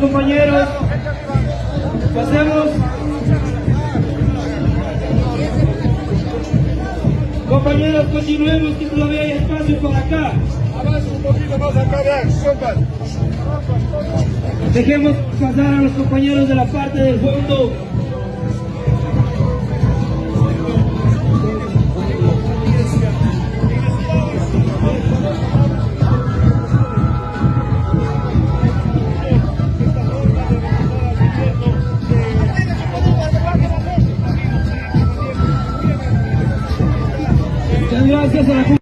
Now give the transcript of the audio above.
Compañeros. Pasemos. Compañeros, continuemos que todavía hay espacio por acá. Dejemos pasar a los compañeros de la parte del fondo. Gracias a la